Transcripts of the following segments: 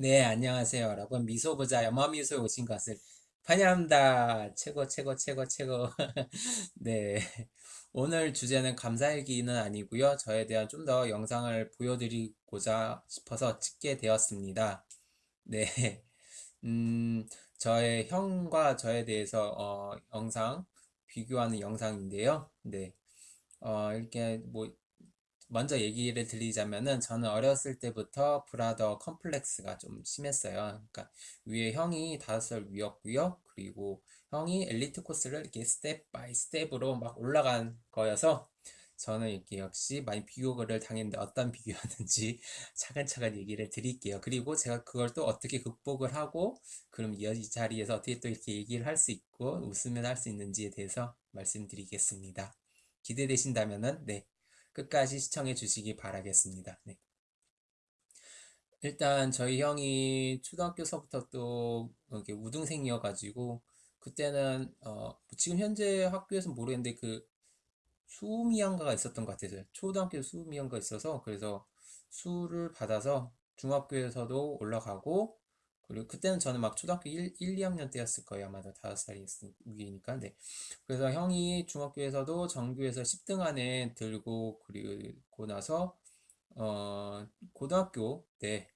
네, 안녕하세요, 여러분. 미소보자 염화미소에 오신 것을 환영합니다. 최고, 최고, 최고, 최고. 네. 오늘 주제는 감사일기는 아니고요. 저에 대한 좀 더 영상을 보여드리고자 싶어서 찍게 되었습니다. 네. 음, 저의 형과 저에 대해서 어, 영상 비교하는 영상인데요. 네. 어, 이렇게 뭐 먼저 얘기를 드리자면은 저는 어렸을 때부터 brother complex가 좀 심했어요. 그러니까 위에 형이 다섯 살 위였고요. 그리고 형이 엘리트 코스를 이렇게 step by step으로 막 올라간 거여서 저는 이렇게 역시 많이 비교를 당했는데 어떤 비교였는지 차근차근 얘기를 드릴게요. 그리고 제가 그걸 또 어떻게 극복을 하고 그럼 이 자리에서 어떻게 또 이렇게 얘기를 할 수 있고 웃으면 할 수 있는지에 대해서 말씀드리겠습니다. 기대되신다면은 네. 끝까지 시청해 주시기 바라겠습니다. 네. 일단 저희 형이 초등학교서부터 또 이렇게 우등생이어가지고 그때는 어 지금 현재 학교에서 모르겠는데 그 수미양가가 있었던 것 같아요. 초등학교 수미양가 있어서 그래서 수를 받아서 중학교에서도 올라가고 그리고 그때는 저는 막 초등학교 1, 1 2학년 때였을 거예요. 아마도 5살이 위니까. 네. 그래서 형이 중학교에서도 정규에서 10등 안에 들고 그리고 나서 어 고등학교 때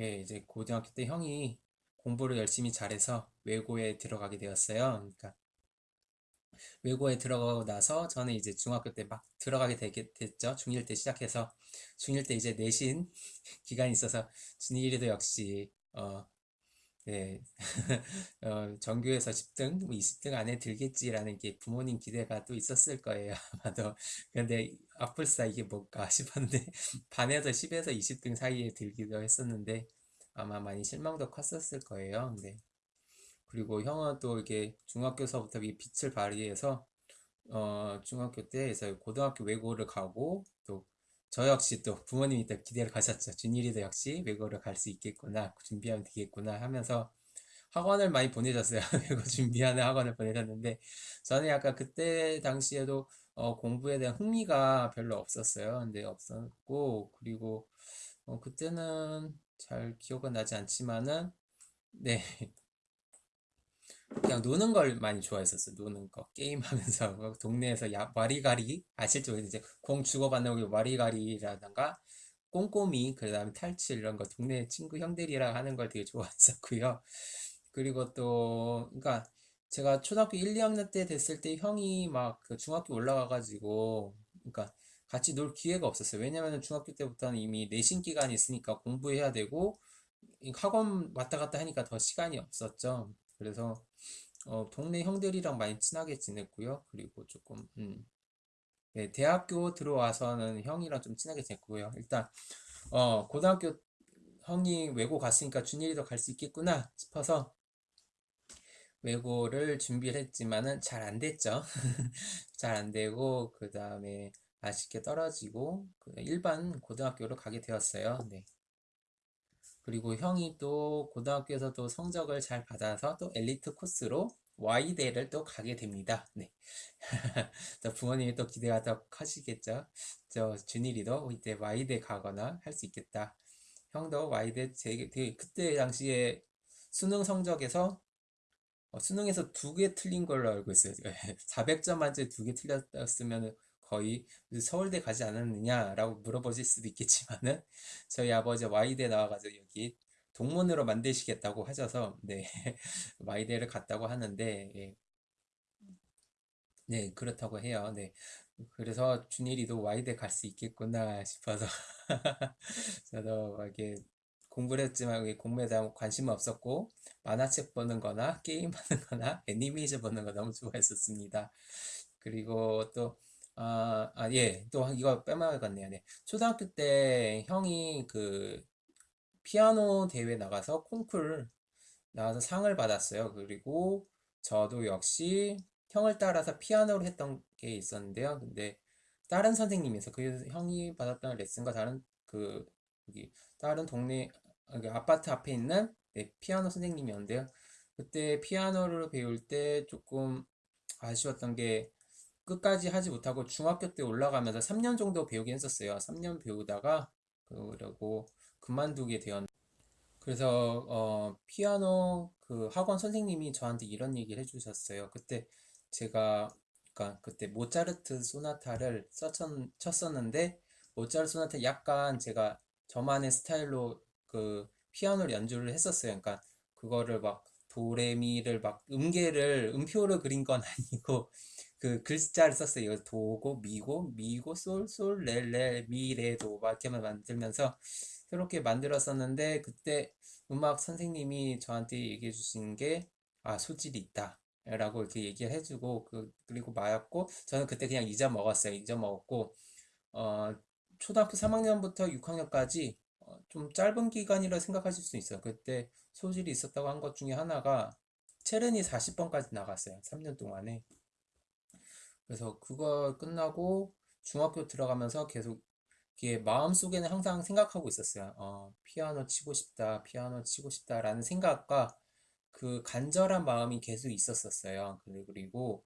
예, 이제 고등학교 때 형이 공부를 열심히 잘해서 외고에 들어가게 되었어요. 그러니까 외고에 들어가고 나서 저는 이제 중학교 때 막 들어가게 되게 됐죠. 중1 때 시작해서 중1 때 이제 내신 기간이 있어서 중1에도 역시 어, 네. 어, 전교에서 10등, 뭐 20등 안에 들겠지라는 게 부모님 기대가 또 있었을 거예요, 아마도. 근데 아플싸 이게 뭘까 싶었는데, 반에서 10에서 20등 사이에 들기도 했었는데, 아마 많이 실망도 컸었을 거예요. 네. 그리고 형은 또 이게 중학교서부터 이 빛을 발휘해서, 어, 중학교 때에서 고등학교 외고를 가고, 또 저 역시 또 부모님이 또 기대를 가셨죠. 준일이도 역시 외고를 갈 수 있겠구나, 준비하면 되겠구나 하면서 학원을 많이 보내셨어요. 외고 준비하는 학원을 보내셨는데 저는 약간 그때 당시에도 어, 공부에 대한 흥미가 별로 없었어요. 근데 없었고 그리고 어, 그때는 잘 기억은 나지 않지만은 네 그냥 노는 걸 많이 좋아했었어요. 노는 거. 게임하면서 뭐 동네에서 야, 와리가리 아실지 모르겠는데 공 주고받는 거 와리가리라던가 꼼꼼히 그 다음에 탈출 이런 거 동네 친구 형들이랑 하는 걸 되게 좋아했었고요. 그리고 또 그러니까 제가 초등학교 1, 2학년 때 됐을 때 형이 막 그 중학교 올라가가지고 그러니까 같이 놀 기회가 없었어요. 왜냐면은 중학교 때부터는 이미 내신 기간이 있으니까 공부해야 되고 학원 왔다 갔다 하니까 더 시간이 없었죠. 그래서 어, 동네 형들이랑 많이 친하게 지냈고요. 그리고 조금 음, 네, 대학교 들어와서는 형이랑 좀 친하게 지냈고요. 일단 어, 고등학교 형이 외고 갔으니까 준일이도 갈 수 있겠구나 싶어서 외고를 준비를 했지만은 잘 안 됐죠. 잘 안 되고 그 다음에 아쉽게 떨어지고 그 일반 고등학교로 가게 되었어요. 네. 그리고 형이 또 고등학교에서도 성적을 잘 받아서 또 엘리트 코스로 Y대를 또 가게 됩니다. 네. 또 부모님이 또 기대가 더 커지겠죠. 저 준일이도 이제 Y대 가거나 할 수 있겠다. 형도 Y대 되게 그때 당시에 수능 성적에서 어, 수능에서 두 개 틀린 걸로 알고 있어요. 400점 만점에 두 개 틀렸으면 거의 서울대 가지 않았느냐라고 물어보실 수도 있겠지만은 저희 아버지 와이대 나와가지고 여기 동문으로 만드시겠다고 하셔서 네 와이대를 갔다고 하는데 예. 네 그렇다고 해요. 네 그래서 준일이도 와이대 갈 수 있겠구나 싶어서 저도 이렇게 공부를 했지만 공부에 대한 관심은 없었고 만화책 보는 거나 게임 하는 거나 애니메이션 보는 거 너무 좋아했었습니다. 그리고 또 아, 아, 예. 또 이거 빼먹었네요. 네. 초등학교 때 형이 그 피아노 대회 나가서 콩쿨 나와서 상을 받았어요. 그리고 저도 역시 형을 따라서 피아노를 했던 게 있었는데요. 근데 다른 선생님에서 그 형이 받았던 레슨과 다른 그 여기 다른 동네 여기 아파트 앞에 있는 네, 피아노 선생님이었는데요. 그때 피아노를 배울 때 조금 아쉬웠던 게 끝까지 하지 못하고 중학교 때 올라가면서 3년 정도 배우긴 했었어요. 3년 배우다가 그러고 그만두게 되었 그래서 어, 피아노 그 학원 선생님이 저한테 이런 얘기를 해주셨어요. 그때 제가 그러니까 그때 모차르트 소나타를 썼- 쳤었는데 모차르트 소나타 약간 제가 저만의 스타일로 그 피아노를 연주를 했었어요. 그러니까 그거를 막 도레미를 막 음계를 음표로 그린 건 아니고 그 글자를 썼어요. 도고 미고 미고 솔솔 렐레 미 레 도 막 이렇게만 만들면서 그렇게 만들었었는데 그때 음악 선생님이 저한테 얘기해 주신 게 아, 소질이 있다. 라고 이렇게 얘기를 해주고 그, 그리고 마였고 저는 그때 그냥 잊어먹었어요. 잊어먹었고 어, 초등학교 3학년부터 6학년까지 좀 짧은 기간이라 생각하실 수 있어요. 그때 소질이 있었다고 한 것 중에 하나가 체른이 40번까지 나갔어요. 3년 동안에. 그래서 그거 끝나고 중학교 들어가면서 계속 마음속에는 항상 생각하고 있었어요. 어, 피아노 치고 싶다, 피아노 치고 싶다라는 생각과 그 간절한 마음이 계속 있었었어요. 그리- 그리고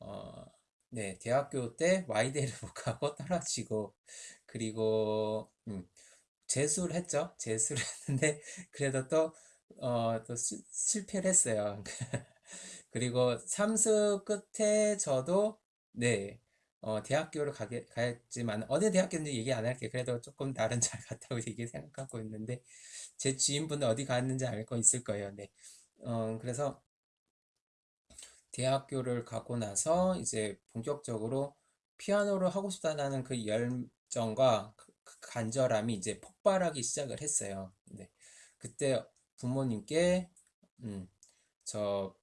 어, 네, 대학교 때 와이대를 못 가고 떨어지고 그리고 음, 재수를 했죠. 재수를 했는데 그래도 또 어, 또 시- 실패를 했어요. 그리고 삼수 끝에 저도 네, 어, 대학교를 가게, 가했지만 어느 대학교인지 얘기 안 할게. 그래도 조금 나름 잘 갔다고 얘기 생각하고 있는데 제 지인분들 어디 갔는지 알거 있을 거예요. 네. 어, 그래서 대학교를 가고 나서 이제 본격적으로 피아노를 하고 싶다는 그 열정과 그- 그 간절함이 이제 폭발하기 시작을 했어요. 네. 그때 부모님께 음, 저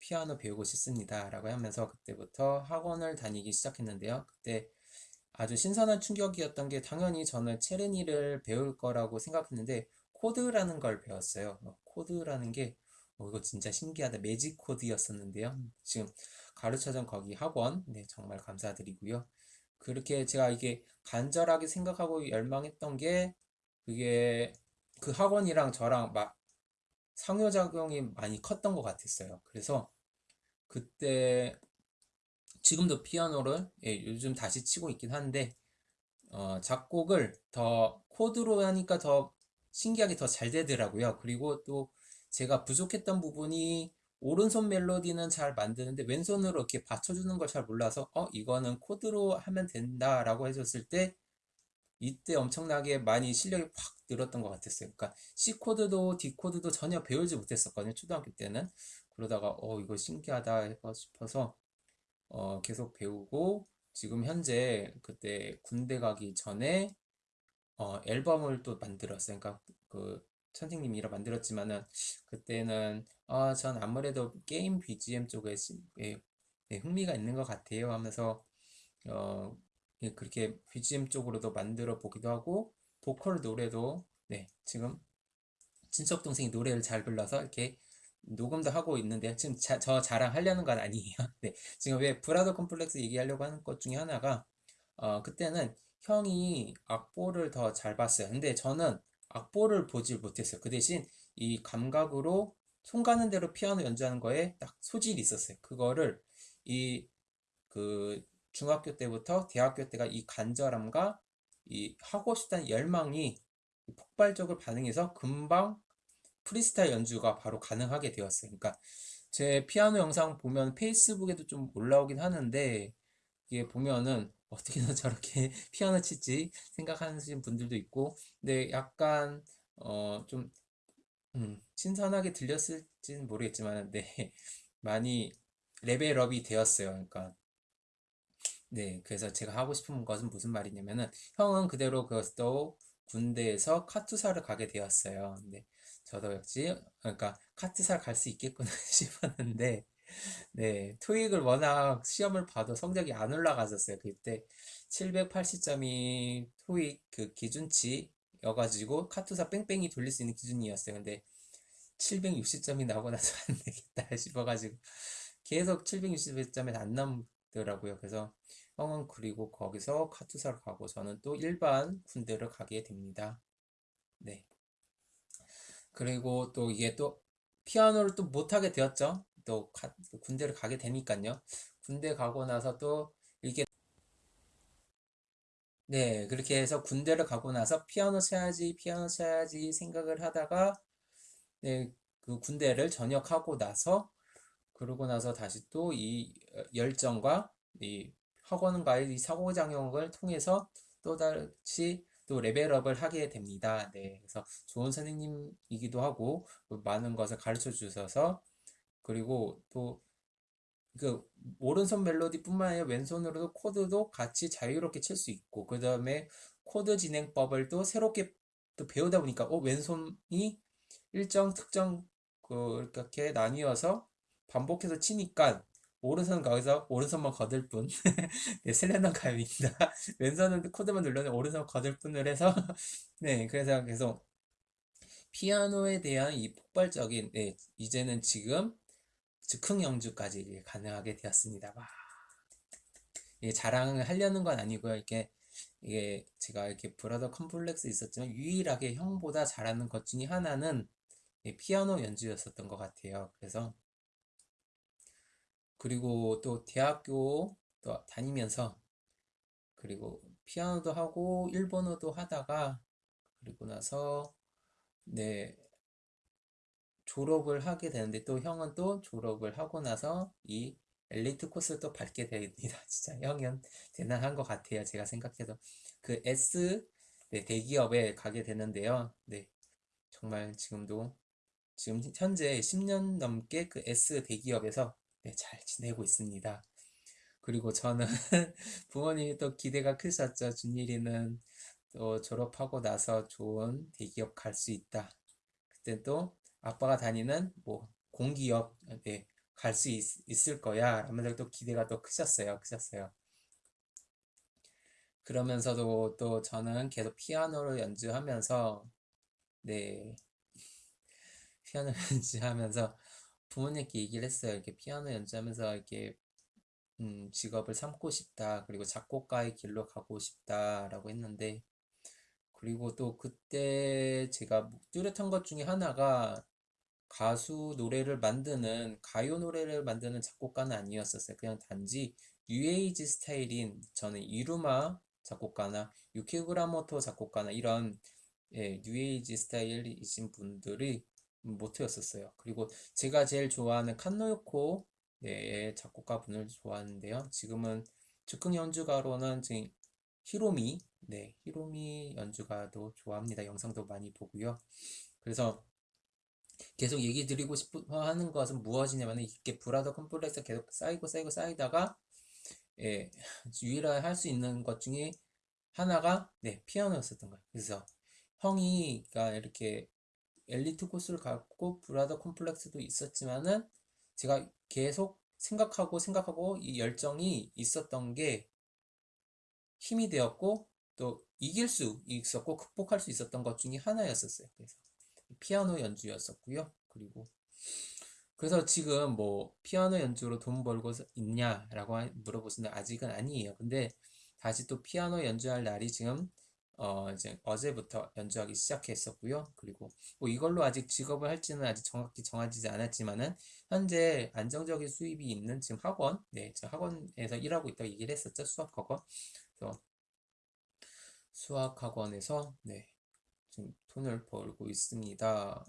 피아노 배우고 싶습니다. 라고 하면서 그때부터 학원을 다니기 시작했는데요. 그때 아주 신선한 충격이었던 게 당연히 저는 체르니를 배울 거라고 생각했는데 코드라는 걸 배웠어요. 어, 코드라는 게 어, 이거 진짜 신기하다. 매직 코드였었는데요. 지금 가르쳐준 거기 학원 네, 정말 감사드리고요. 그렇게 제가 이게 간절하게 생각하고 열망했던 게 그게 그 학원이랑 저랑 막 상호작용이 많이 컸던 것 같았어요. 그래서 그때 지금도 피아노를 예, 요즘 다시 치고 있긴 한데 어, 작곡을 더 코드로 하니까 더 신기하게 더 잘 되더라고요. 그리고 또 제가 부족했던 부분이 오른손 멜로디는 잘 만드는데 왼손으로 이렇게 받쳐주는 걸 잘 몰라서 어 이거는 코드로 하면 된다라고 해줬을 때 이때 엄청나게 많이 실력이 확 늘었던 것 같았어요. 그러니까 C 코드도 D 코드도 전혀 배우지 못했었거든요. 초등학교 때는 그러다가 어 이거 신기하다 싶어서 어, 계속 배우고 지금 현재 그때 군대 가기 전에 어, 앨범을 또 만들었어요. 그러니까 그 선생님이 라 만들었지만은 그때는 아, 전 아무래도 게임 BGM 쪽에 시- 예, 예, 흥미가 있는 것 같아요 하면서 어, 예, 그렇게 BGM 쪽으로도 만들어 보기도 하고 보컬 노래도 네, 지금 친척 동생이 노래를 잘 불러서 이렇게 녹음도 하고 있는데 지금 자- 저 자랑하려는 건 아니에요. 네, 지금 왜 브라더 컴플렉스 얘기하려고 하는 것 중에 하나가 어, 그때는 형이 악보를 더 잘 봤어요. 근데 저는 악보를 보질 못했어요. 그 대신 이 감각으로 손 가는 대로 피아노 연주하는 거에 딱 소질이 있었어요. 그거를 이 그 중학교 때부터 대학교 때가 이 간절함과 이 하고 싶다는 열망이 폭발적으로 반응해서 금방 프리스타일 연주가 바로 가능하게 되었어요. 그러니까 제 피아노 영상 보면 페이스북에도 좀 올라오긴 하는데 이게 보면은 어떻게 든 저렇게 피아노 치지 생각하시는 분들도 있고 근데 약간 어좀 음, 신선하게 들렸을지는 모르겠지만 네 많이 레벨업이 되었어요. 그러니까 네, 그래서 제가 하고 싶은 것은 무슨 말이냐면은 형은 그대로 그것도 군대에서 카투사를 가게 되었어요. 근데 저도 역시 그러니까 카투사 갈 수 있겠구나 싶었는데 네, 토익을 워낙 시험을 봐도 성적이 안 올라갔었어요. 그때 780점이 토익 그 기준치여가지고 카투사 뺑뺑이 돌릴 수 있는 기준이었어요. 근데 760점이 나오고 나서 안 되겠다 싶어가지고 계속 760점에 안남 더라고요. 그래서 형은 그리고 거기서 카투사를 가고 저는 또 일반 군대를 가게 됩니다. 네. 그리고 또 이게 또 피아노를 또 못하게 되었죠. 또 가- 또 군대를 가게 되니까요. 군대 가고 나서 또 이렇게 네, 그렇게 해서 군대를 가고 나서 피아노 쳐야지, 피아노 쳐야지 생각을 하다가 네, 그 군대를 전역하고 나서 그러고 나서 다시 또 이 열정과 이 학원과의 이 상호작용을 통해서 또 다시 또 레벨업을 하게 됩니다. 네, 그래서 좋은 선생님이기도 하고 많은 것을 가르쳐 주셔서 그리고 또 그 오른손 멜로디뿐만 아니라 왼손으로도 코드도 같이 자유롭게 칠 수 있고 그 다음에 코드 진행법을 또 새롭게 또 배우다 보니까 어 왼손이 일정 특정 그렇게 나뉘어서 반복해서 치니까 오른손은 거기서 오른손만 거들 뿐 네, 슬램덩크 감입니다 왼손은 코드만 눌러서 오른손 거들 뿐을 해서 네 그래서 계속 피아노에 대한 이 폭발적인 네, 이제는 지금 즉흥 연주까지 가능하게 되었습니다. 와. 예, 자랑을 하려는 건 아니고요. 이게 이게 제가 이렇게 브라더 컴플렉스 있었지만 유일하게 형보다 잘하는 것 중에 하나는 예, 피아노 연주였었던 것 같아요. 그래서 그리고 또 대학교 또 다니면서 그리고 피아노도 하고 일본어도 하다가 그리고 나서 네 졸업을 하게 되는데 또 형은 또 졸업을 하고 나서 이 엘리트 코스를 또 밟게 됩니다. 진짜 형은 대단한 것 같아요. 제가 생각해도 그 S 네, 대기업에 가게 되는데요. 네, 정말 지금도 지금 현재 10년 넘게 그 S 대기업에서 네, 잘 지내고 있습니다. 그리고 저는 부모님이 또 기대가 크셨죠. 준일이는 또 졸업하고 나서 좋은 대기업 갈 수 있다. 그때 또 아빠가 다니는 뭐 공기업 네, 갈수 있을 거야 라면서 또 기대가 또 크셨어요 크셨어요 그러면서도 또 저는 계속 피아노를 연주하면서 네 피아노 연주하면서 부모님께 얘기를 했어요 이렇게 피아노 연주하면서 이렇게 음, 직업을 삼고 싶다 그리고 작곡가의 길로 가고 싶다라고 했는데 그리고 또 그때 제가 뚜렷한 것 중에 하나가 가수 노래를 만드는 가요 노래를 만드는 작곡가는 아니었었어요. 그냥 단지 뉴에이지 스타일인 저는 이루마 작곡가나 유키그라모토 작곡가나 이런 예, 뉴에이지 스타일이신 분들이 모토였었어요. 그리고 제가 제일 좋아하는 칸노요코 네, 작곡가 분을 좋아하는데요. 지금은 즉흥 연주가로는 지금 히로미 네, 히로미 연주가도 좋아합니다. 영상도 많이 보고요. 그래서 계속 얘기 드리고 싶어 하는 것은 무엇이냐면 이게 brother complex 계속 쌓이고 쌓이고 쌓이다가 예, 유일하게 할 수 있는 것 중에 하나가 네, 피아노였었던 거예요. 그래서 형이 가 이렇게 엘리트 코스를 갖고 brother complex도 있었지만은 제가 계속 생각하고 생각하고 이 열정이 있었던 게 힘이 되었고 또 이길 수 있었고 극복할 수 있었던 것 중에 하나였었어요. 그래서 피아노 연주였었고요. 그리고 그래서 지금 뭐 피아노 연주로 돈 벌고 있냐라고 물어보시는데 아직은 아니에요. 근데 다시 또 피아노 연주할 날이 지금 어 이제 어제부터 연주하기 시작했었고요. 그리고 뭐 이걸로 아직 직업을 할지는 아직 정확히 정해지지 않았지만은 현재 안정적인 수입이 있는 지금 학원, 네, 저 학원에서 일하고 있다고 얘기를 했었죠. 수학 학원. 그래서 수학 학원에서 네, 지금 돈을 벌고 있습니다.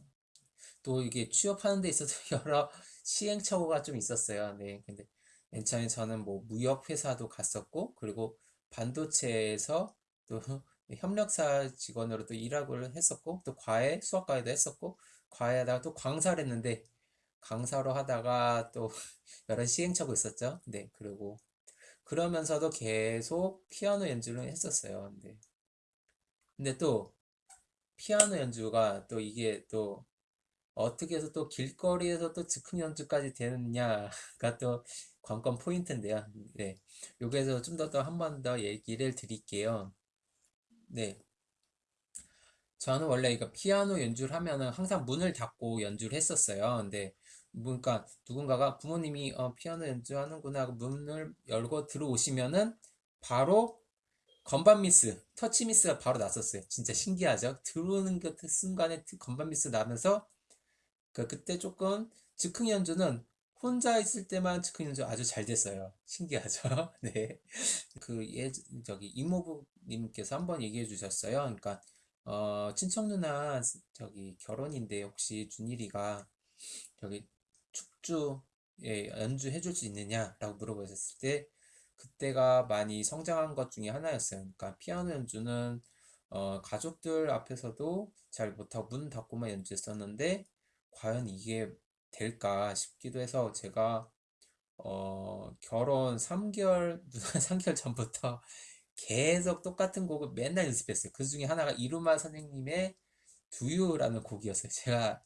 또 이게 취업하는 데 있어서 여러 시행착오가 좀 있었어요. 네. 근데 맨 처음에 저는 뭐 무역 회사도 갔었고 그리고 반도체에서 또 협력사 직원으로 또 일하고 했었고 또 과외 수학과외도 했었고 과외하다가 또 강사를 했는데 강사로 하다가 또 여러 시행착오 있었죠. 네. 그리고 그러면서도 계속 피아노 연주를 했었어요. 네. 근데 또 피아노 연주가 또 이게 또 어떻게 해서 또 길거리에서 또 즉흥 연주까지 되느냐가 또 관건 포인트인데요. 네. 여기에서 좀더더한번 더 얘기를 드릴게요. 네. 저는 원래 이거 피아노 연주를 하면은 항상 문을 닫고 연주를 했었어요. 근데 그러니까 누군가가 부모님이 어, 피아노 연주하는구나 하고 문을 열고 들어오시면은 바로 건반 미스, 터치 미스가 바로 났었어요. 진짜 신기하죠? 들어오는 그 순간에 건반 미스 나면서 그 그때 조금 즉흥 연주는 혼자 있을 때만 연주 아주 잘 됐어요. 신기하죠? 네. 그 예, 저기 이모부님께서 한번 얘기해 주셨어요. 그러니까 어, 친척 누나 저기 결혼인데 혹시 준일이가 저기 축주에 연주해 줄 수 있느냐라고 물어보셨을 때 그때가 많이 성장한 것 중에 하나였어요. 그러니까 피아노 연주는 어, 가족들 앞에서도 잘 못하고 문 닫고만 연주했었는데 과연 이게 될까 싶기도 해서 제가 어, 결혼 3개월, 누나 3개월 전부터 계속 똑같은 곡을 맨날 연습했어요. 그 중에 하나가 이루마 선생님의 두유라는 곡이었어요. 제가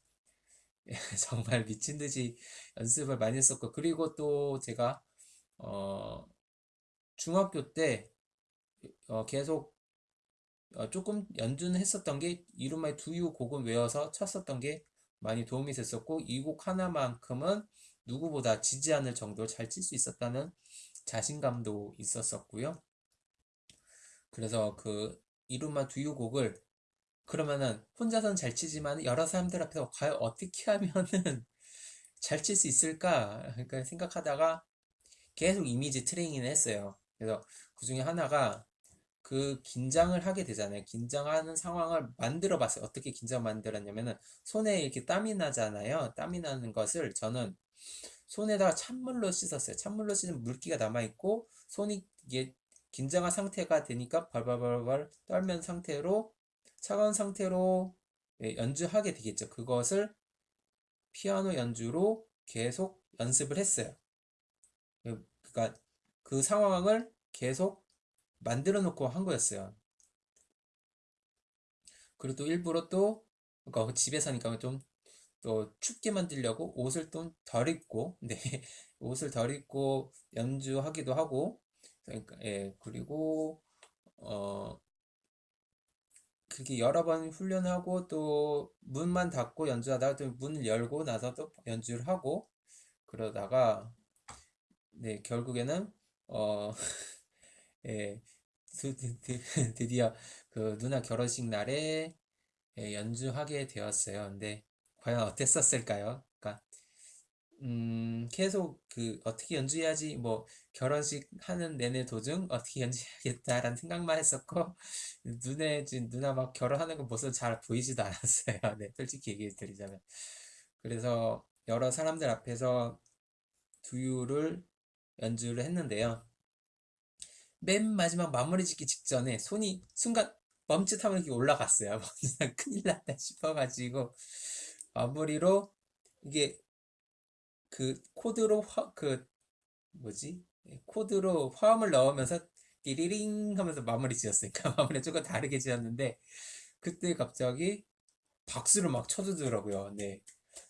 정말 미친 듯이 연습을 많이 했었고, 그리고 또 제가, 어, 중학교 때, 어, 계속, 어, 조금 연주는 했었던 게, 이루마의 두유 곡은 외워서 쳤었던 게 많이 도움이 됐었고, 이 곡 하나만큼은 누구보다 지지 않을 정도로 잘 칠 수 있었다는 자신감도 있었었고요. 그래서 그 이루마 두유 곡을 그러면은 혼자서는 잘 치지만 여러 사람들 앞에서 과연 어떻게 하면은 잘 칠 수 있을까? 그러니까 생각하다가 계속 이미지 트레이닝을 했어요. 그래서 그 중에 하나가 그 긴장을 하게 되잖아요. 긴장하는 상황을 만들어 봤어요. 어떻게 긴장 만들었냐면은 손에 이렇게 땀이 나잖아요. 땀이 나는 것을 저는 손에다가 찬물로 씻었어요. 찬물로 씻으면 물기가 남아있고 손이 이게 긴장한 상태가 되니까 발발발발 떨면 상태로 차가운 상태로 예, 연주하게 되겠죠. 그것을 피아노 연주로 계속 연습을 했어요. 그러니까 그 상황을 계속 만들어 놓고 한 거였어요. 그리고 또 일부러 또 그러니까 집에서니까 좀 또 춥게 만들려고 옷을 좀 덜 입고 네 옷을 덜 입고 연주하기도 하고 그러니까 예 그리고 어 그렇게 여러 번 훈련하고 또 문만 닫고 연주하다가 또 문을 열고 나서 또 연주를 하고 그러다가 네 결국에는 어 예, 드, 드, 드, 드디어 그 누나 결혼식 날에 예, 연주하게 되었어요. 근데 과연 어땠었을까요? 그러니까 음, 계속 그 어떻게 연주해야지 뭐 결혼식 하는 내내 도중 어떻게 연주해야겠다라는 생각만 했었고 눈에 지금 누나 막 결혼하는 거 모습 잘 보이지도 않았어요. 네, 솔직히 얘기해 드리자면. 그래서 여러 사람들 앞에서 두유를 연주를 했는데요. 맨 마지막 마무리 짓기 직전에 손이 순간 멈칫하면 이렇게 올라갔어요. 큰일 났다 싶어가지고 마무리로 이게 그 코드로 화, 그 뭐지? 예, 코드로 화음을 넣으면서 띠리링 하면서 마무리 지었으니까 마무리 조금 다르게 지었는데 그때 갑자기 박수를 막 쳐주더라고요. 네.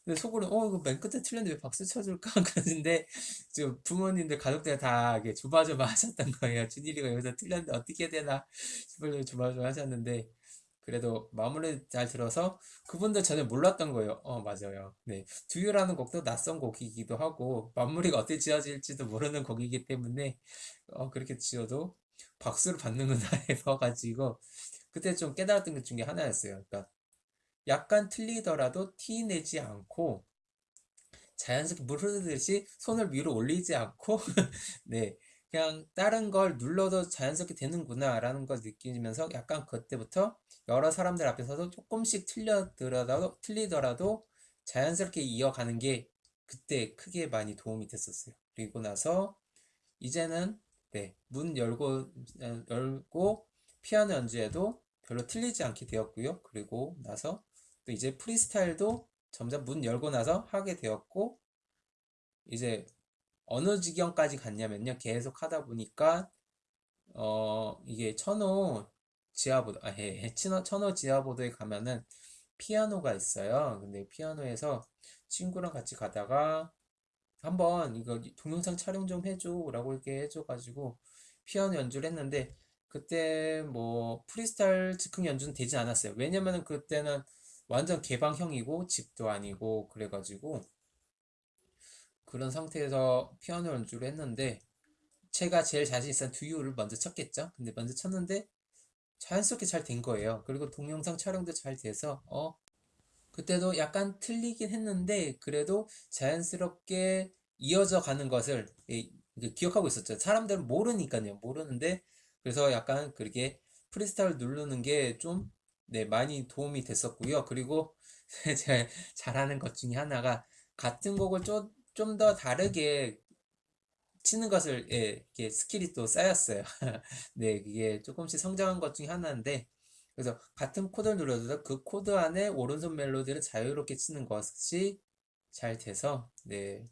근데 속으로 어 이거 맨 끝에 틀렸는데 왜 박수 쳐줄까 그러는데 지금 부모님들 가족들 다 이게 조바조바 하셨던 거예요. 준일이가 여기서 틀렸는데 어떻게 되나 싶어서 조바조바 하셨는데 그래도 마무리 잘 들어서 그분들 전혀 몰랐던 거예요. 어, 맞아요. 네. 두유라는 곡도 낯선 곡이기도 하고 마무리가 어떻게 지어질지도 모르는 곡이기 때문에 어, 그렇게 지어도 박수를 받는구나 해봐가지고 그때 좀 깨달았던 것 중에 하나였어요. 그러니까 약간 틀리더라도 티 내지 않고 자연스럽게 물 흐르듯이 손을 위로 올리지 않고 네 그냥 다른 걸 눌러도 자연스럽게 되는구나 라는 걸 느끼면서 약간 그때부터 여러 사람들 앞에서도 조금씩 틀려더라도 틀리더라도 자연스럽게 이어가는 게 그때 크게 많이 도움이 됐었어요. 그리고 나서 이제는 네, 문 열고 열고 피아노 연주에도 별로 틀리지 않게 되었고요. 그리고 나서 또 이제 프리스타일도 점점 문 열고 나서 하게 되었고 이제 어느 지경까지 갔냐면요. 계속 하다 보니까 어 이게 천호 지하보도 아 예, 예. 천호, 천호 지하보도에 가면은 피아노가 있어요. 근데 피아노에서 친구랑 같이 가다가 한번 이거 동영상 촬영 좀 해줘 라고 이렇게 해줘가지고 피아노 연주를 했는데 그때 뭐 프리스타일 즉흥 연주는 되지 않았어요. 왜냐면은 그때는 완전 개방형이고 집도 아니고 그래가지고 그런 상태에서 피아노 연주를 했는데 제가 제일 자신 있었던 두유를 먼저 쳤겠죠. 근데 먼저 쳤는데 자연스럽게 잘 된 거예요. 그리고 동영상 촬영도 잘 돼서 어 그때도 약간 틀리긴 했는데 그래도 자연스럽게 이어져 가는 것을 예, 기억하고 있었죠. 사람들은 모르니까요. 모르는데 그래서 약간 그렇게 프리스타일 누르는 게 좀 네, 많이 도움이 됐었고요. 그리고 제가 잘하는 것 중에 하나가 같은 곡을 좀, 좀더 다르게 치는 것을, 예, 이렇게 skill이 또 쌓였어요. 네, 이게 조금씩 성장한 것 중에 하나인데, 그래서 같은 코드를 눌러도 그 코드 안에 오른손 멜로디를 자유롭게 치는 것이 잘 돼서, 네,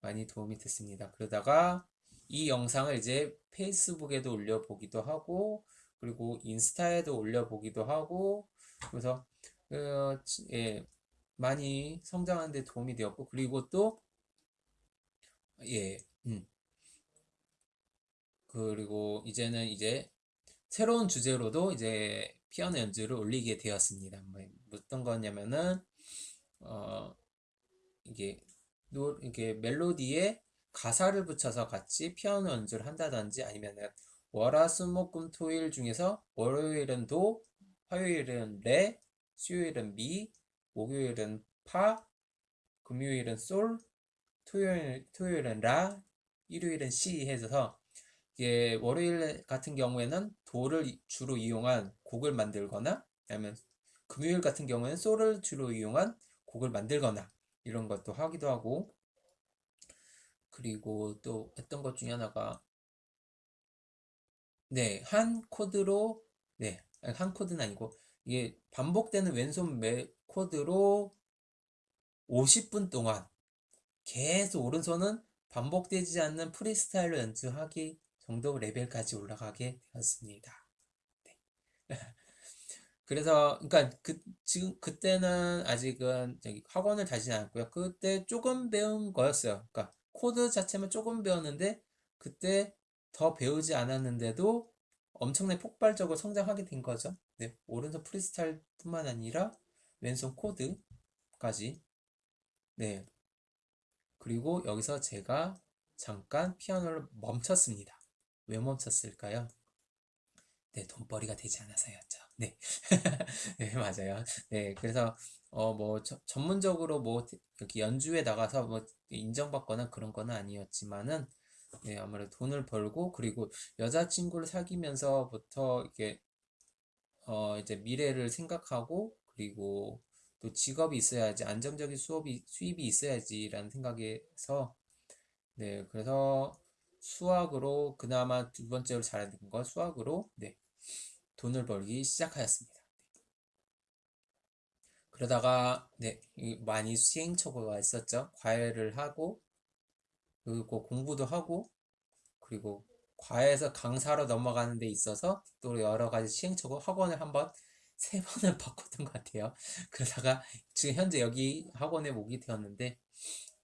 많이 도움이 됐습니다. 그러다가 이 영상을 이제 페이스북에도 올려보기도 하고, 그리고 인스타에도 올려보기도 하고, 그래서, 어, 예, 많이 성장하는 데 도움이 되었고, 그리고 또, 예, 음, 그리고 이제는 이제 새로운 주제로도 이제 피아노 연주를 올리게 되었습니다. 뭐 어떤 거냐면은, 어, 이게, 노, 이게 멜로디에 가사를 붙여서 같이 피아노 연주를 한다든지 아니면은 월화수목금 토일 중에서 월요일은 도, 화요일은 레, 수요일은 미, 목요일은 파, 금요일은 솔, 토요일, 토요일은 라, 일요일은 시 해서 이게 월요일 같은 경우에는 도를 주로 이용한 곡을 만들거나 아니면 금요일 같은 경우에는 솔을 주로 이용한 곡을 만들거나 이런 것도 하기도 하고. 그리고 또 했던 것 중에 하나가 네, 한 코드로 네, 한 코드는 아니고 이게 반복되는 왼손 매 코드로 50분 동안 계속 오른손은 반복되지 않는 프리스타일로 연주하기 정도 레벨까지 올라가게 되었습니다. 네. 그래서 그러니까 그 지금 그때는 아직은 저기 학원을 다니지 않았고요. 그때 조금 배운 거였어요. 그러니까 코드 자체만 조금 배웠는데 그때 더 배우지 않았는데도 엄청나게 폭발적으로 성장하게 된 거죠. 네, 오른손 프리스타일뿐만 아니라 왼손 코드까지. 네. 그리고 여기서 제가 잠깐 피아노를 멈췄습니다. 왜 멈췄을까요? 네, 돈벌이가 되지 않아서였죠. 네. 네, 맞아요. 네, 그래서, 어, 뭐, 저, 전문적으로 뭐, 여기 연주회 나가서 뭐, 인정받거나 그런 건 아니었지만은, 네, 아무래도 돈을 벌고, 그리고 여자친구를 사귀면서부터, 이게, 어, 이제 미래를 생각하고, 그리고 또 직업이 있어야지, 안정적인 수업이, 수입이 있어야지라는 생각에서, 네, 그래서 수학으로, 그나마 두 번째로 잘하는 건 수학으로, 네, 돈을 벌기 시작하였습니다. 그러다가 네, 많이 시행착오가 있었죠. 과외를 하고 그리고 공부도 하고 그리고 과외에서 강사로 넘어가는 데 있어서 또 여러 가지 시행착오 학원을 한번 세 번을 바꿨던 것 같아요. 그러다가 지금 현재 여기 학원에 오게 되었는데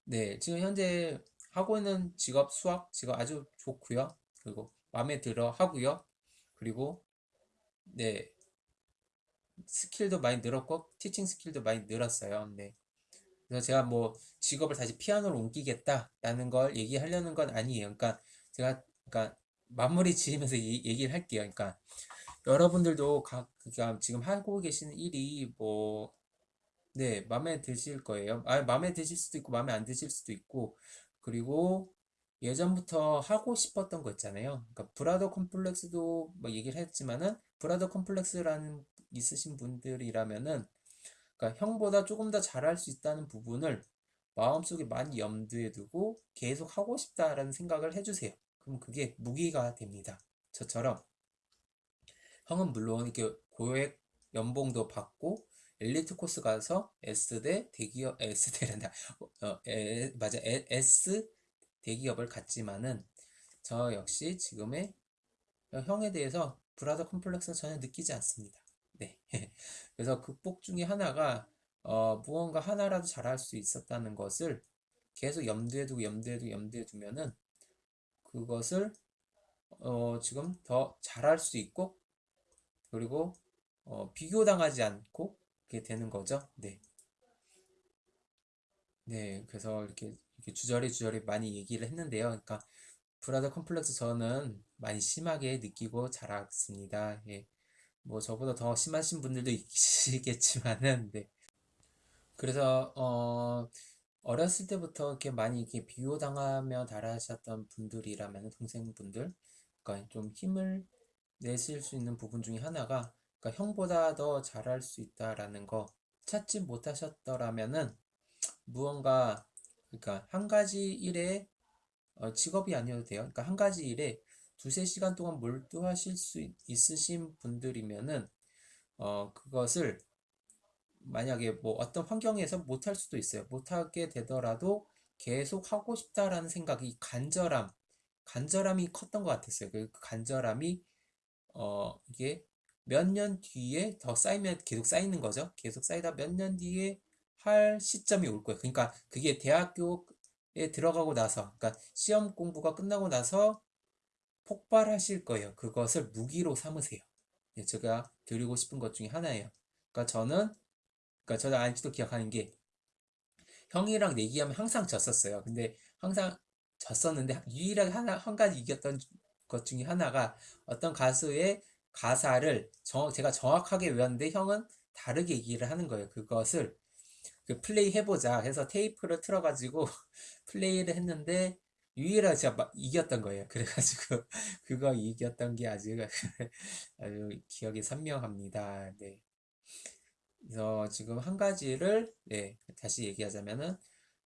네, 지금 현재 학원은 직업 수학 직업 아주 좋고요. 그리고 마음에 들어 하고요. 그리고 네. skill도 많이 늘었고 teaching skill도 많이 늘었어요. 네. 그래서 제가 뭐 직업을 다시 피아노로 옮기겠다라는 걸 얘기하려는 건 아니에요. 그러니까 제가 그러니까 마무리 지으면서 이, 얘기를 할게요. 그러니까 여러분들도 각 그러니까 지금 하고 계시는 일이 뭐 네, 마음에 드실 거예요. 아, 마음에 드실 수도 있고 마음에 안 드실 수도 있고 그리고 예전부터 하고 싶었던 거 있잖아요. 그러니까 브라더 컴플렉스도 뭐 얘기를 했지만은 브라더 컴플렉스라는 있으신 분들이라면은 그러니까 형보다 조금 더 잘할 수 있다는 부분을 마음속에 많이 염두에 두고 계속 하고 싶다라는 생각을 해주세요. 그럼 그게 무기가 됩니다. 저처럼 형은 물론 이렇게 고액 연봉도 받고 엘리트 코스 가서 S대 대기업 S대란다 어, 에, 맞아 에, S 대기업을 갖지만은 저 역시 지금의 형에 대해서 브라더 컴플렉스는 전혀 느끼지 않습니다. 네. 그래서 극복 중에 하나가 어, 무언가 하나라도 잘할 수 있었다는 것을 계속 염두에 두고 염두에 두고 염두에 두면은 그것을 어, 지금 더 잘할 수 있고 그리고 어, 비교당하지 않고 그렇게 되는 거죠. 네. 네, 그래서 이렇게, 이렇게 주저리 주저리 많이 얘기를 했는데요. 그러니까 브라더 컴플렉스 저는 많이 심하게 느끼고 자랐습니다. 예. 뭐 저보다 더 심하신 분들도 있으시겠지만은 네. 그래서 어 어렸을 때부터 이렇게 많이 이렇게 비호당하며 자라셨던 분들이라면 동생분들 그러니까 좀 힘을 내실 수 있는 부분 중에 하나가 그러니까 형보다 더 잘할 수 있다라는 거 찾지 못하셨더라면은 무언가 그러니까 한 가지 일에 어, 직업이 아니어도 돼요. 그러니까 한 가지 일에 두세 시간 동안 몰두하실 수 있- 있으신 분들이면은 어, 그것을 만약에 뭐 어떤 환경에서 못할 수도 있어요. 못하게 되더라도 계속 하고 싶다라는 생각이 간절함, 간절함이 컸던 것 같았어요. 그 간절함이 어, 이게 몇 년 뒤에 더 쌓이면 계속 쌓이는 거죠. 계속 쌓이다 몇 년 뒤에 할 시점이 올 거예요. 그러니까 그게 대학교에 들어가고 나서, 그러니까 시험 공부가 끝나고 나서 폭발하실 거예요. 그것을 무기로 삼으세요. 네, 제가 드리고 싶은 것 중에 하나예요. 그러니까 저는, 그러니까 저는 아직도 기억하는 게 형이랑 내기하면 항상 졌었어요. 근데 항상 졌었는데 유일하게 하나, 한 가지 이겼던 것 중에 하나가 어떤 가수의 가사를 정, 제가 정확하게 외웠는데 형은 다르게 얘기를 하는 거예요. 그것을 그 플레이 해보자 해서 테이프를 틀어가지고 플레이를 했는데 유일하게 제가 막 이겼던 거예요. 그래가지고 그거 이겼던 게 아주 아주 기억이 선명합니다. 네. 그래서 지금 한 가지를 네, 다시 얘기하자면은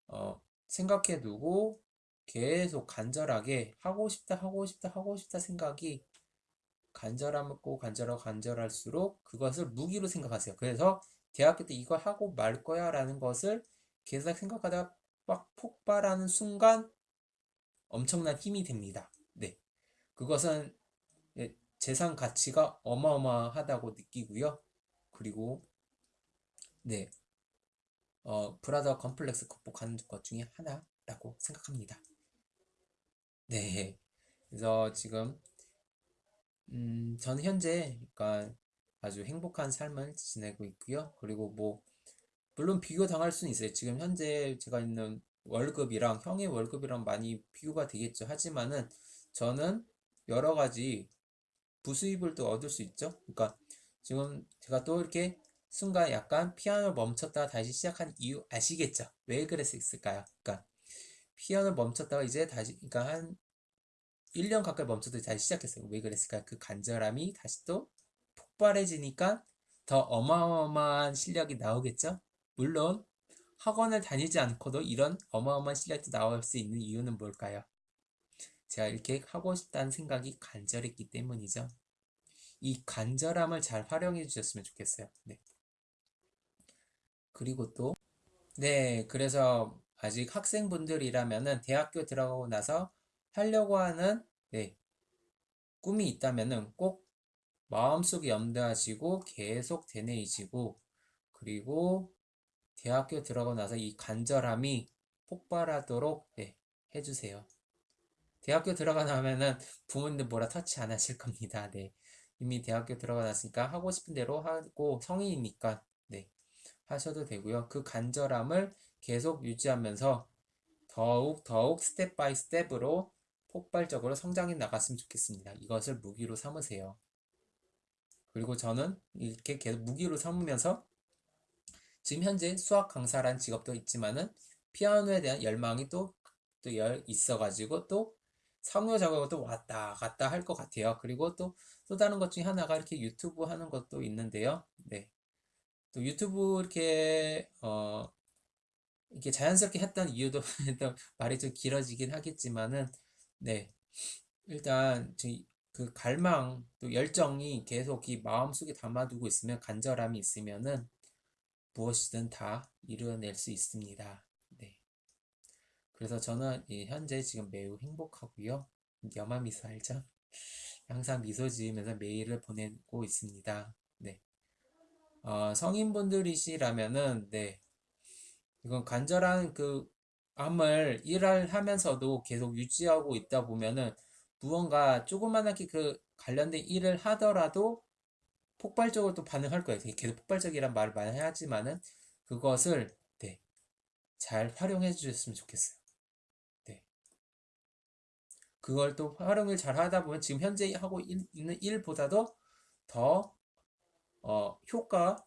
어, 생각해 두고 계속 간절하게 하고 싶다 하고 싶다 하고 싶다 생각이 간절하고 간절하고 간절할수록 그것을 무기로 생각하세요. 그래서 대학교 때 이거 하고 말 거야 라는 것을 계속 생각하다가 막 폭발하는 순간 엄청난 힘이 됩니다. 네. 그것은 예, 재산 가치가 어마어마하다고 느끼고요. 그리고 네. 어, 브라더 컴플렉스 극복하는 것 중에 하나라고 생각합니다. 네. 그래서 지금 음, 저는 현재 그러니까 아주 행복한 삶을 지내고 있고요. 그리고 뭐 물론 비교 당할 수는 있어요. 지금 현재 제가 있는 월급이랑 형의 월급이랑 많이 비교가 되겠죠. 하지만은 저는 여러 가지 부수입을 또 얻을 수 있죠. 그러니까 지금 제가 또 이렇게 순간 약간 피아노 멈췄다가 다시 시작한 이유 아시겠죠? 왜 그랬을까요? 그러니까 피아노 멈췄다가 이제 다시 그러니까 한 1년 가까이 멈췄다가 다시 시작했어요. 왜 그랬을까요? 그 간절함이 다시 또 폭발해지니까 더 어마어마한 실력이 나오겠죠? 물론 학원을 다니지 않고도 이런 어마어마한 실력이 나올 수 있는 이유는 뭘까요? 제가 이렇게 하고 싶다는 생각이 간절했기 때문이죠. 이 간절함을 잘 활용해 주셨으면 좋겠어요. 네. 그리고 또, 네, 그래서 아직 학생분들이라면은 대학교 들어가고 나서 하려고 하는, 네, 꿈이 있다면은 꼭 마음속에 염두하시고 계속 되뇌이시고, 그리고 대학교 들어가고 나서 이 간절함이 폭발하도록, 네, 해주세요. 대학교 들어가 나면은 부모님들 뭐라 터치 안 하실 겁니다. 네. 이미 대학교 들어가 났으니까 하고 싶은 대로 하고 성인이니까 네. 하셔도 되고요. 그 간절함을 계속 유지하면서 더욱 더욱 step by step으로 폭발적으로 성장해 나갔으면 좋겠습니다. 이것을 무기로 삼으세요. 그리고 저는 이렇게 계속 무기로 삼으면서 지금 현재 수학 강사란 직업도 있지만은 피아노에 대한 열망이 또, 또 있어가지고 또 상호 작업을 또 왔다 갔다 할 것 같아요. 그리고 또, 또 다른 것 중에 하나가 이렇게 유튜브 하는 것도 있는데요. 네. 또 유튜브 이렇게, 어, 이렇게 자연스럽게 했던 이유도 말이 좀 길어지긴 하겠지만은, 네. 일단, 그 갈망, 또 열정이 계속 이 마음속에 담아두고 있으면, 간절함이 있으면은 무엇이든 다 이루어낼 수 있습니다. 그래서 저는 현재 지금 매우 행복하고요. 여마 미소 알죠? 항상 미소 지으면서 메일을 보내고 있습니다. 네. 어, 성인분들이시라면은, 네. 이건 간절한 그 암을 일을 하면서도 계속 유지하고 있다 보면은 무언가 조그만하게 그 관련된 일을 하더라도 폭발적으로 또 반응할 거예요. 계속 폭발적이란 말을 많이 하지만은 그것을 네, 잘 활용해 주셨으면 좋겠어요. 그걸 또 활용을 잘 하다 보면 지금 현재 하고 있는 일보다도 더 어, 효과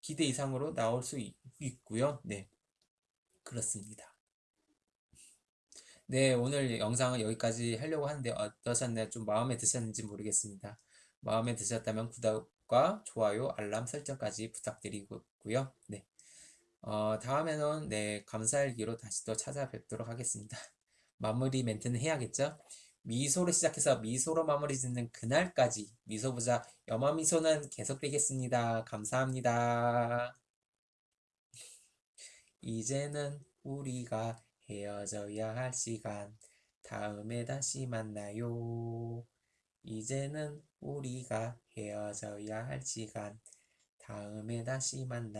기대 이상으로 나올 수 있, 고요 네, 그렇습니다. 네, 오늘 영상은 여기까지 하려고 하는데 어떠셨나요? 좀 마음에 드셨는지 모르겠습니다. 마음에 드셨다면 구독, 구독과 좋아요, 알람 설정까지 부탁드리고요. 네. 어, 다음에는 네, 감사일기로 다시 또 찾아뵙도록 하겠습니다. 마무리 멘트는 해야겠죠? 미소로 시작해서 미소로 마무리 짓는 그날까지 미소부자 염화미소는 계속되겠습니다. 감사합니다. 이제는 우리가 헤어져야 할 시간. 다음에 다시 만나요. 이제는 우리가 헤어져야 할 시간. 다음에 다시 만나요.